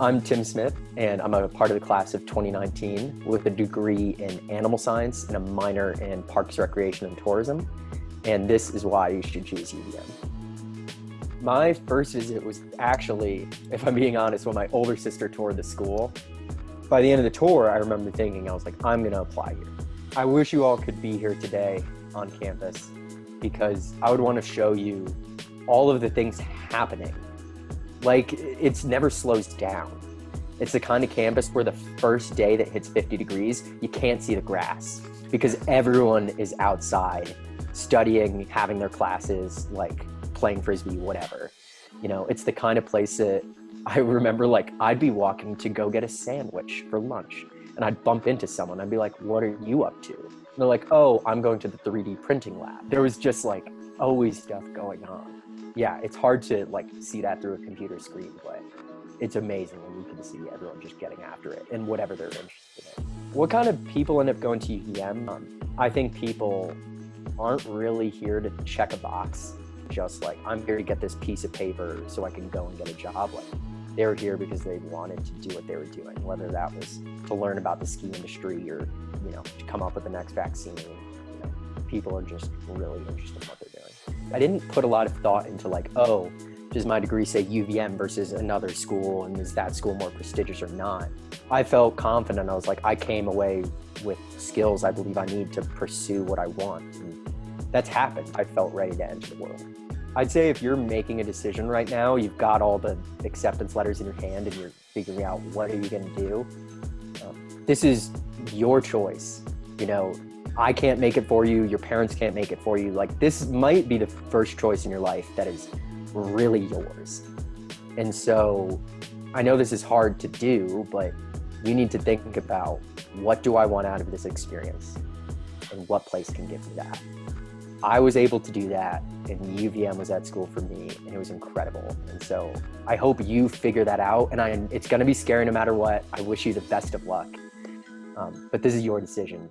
I'm Tim Smith, and I'm a part of the class of 2019 with a degree in animal science and a minor in parks, recreation, and tourism. And this is why you should choose UVM. My first visit was actually, if I'm being honest, when my older sister toured the school. By the end of the tour, I remember thinking, I was like, I'm gonna apply here. I wish you all could be here today on campus because I would wanna show you all of the things happening like it's never slows down. It's the kind of campus where the first day that hits 50 degrees, you can't see the grass because everyone is outside studying, having their classes, like playing frisbee, whatever. You know, it's the kind of place that I remember like I'd be walking to go get a sandwich for lunch and I'd bump into someone. I'd be like, what are you up to? And they're like, oh, I'm going to the 3D printing lab. There was just like always stuff going on yeah, it's hard to like see that through a computer screen, but it's amazing when you can see everyone just getting after it and whatever they're interested in. What kind of people end up going to UVM? Um, I think people aren't really here to check a box, just like I'm here to get this piece of paper so I can go and get a job. Like they're here because they wanted to do what they were doing, whether that was to learn about the ski industry or you know to come up with the next vaccine. You know, people are just really interested in what they're I didn't put a lot of thought into like, oh, does my degree say UVM versus another school and is that school more prestigious or not? I felt confident. I was like, I came away with skills I believe I need to pursue what I want. And that's happened. I felt ready to enter the world. I'd say if you're making a decision right now, you've got all the acceptance letters in your hand and you're figuring out what are you going to do. Um, this is your choice. You know, I can't make it for you, your parents can't make it for you. Like this might be the first choice in your life that is really yours. And so I know this is hard to do, but you need to think about what do I want out of this experience and what place can give me that. I was able to do that and UVM was at school for me and it was incredible. And so I hope you figure that out and I, it's gonna be scary no matter what. I wish you the best of luck. Um, but this is your decision.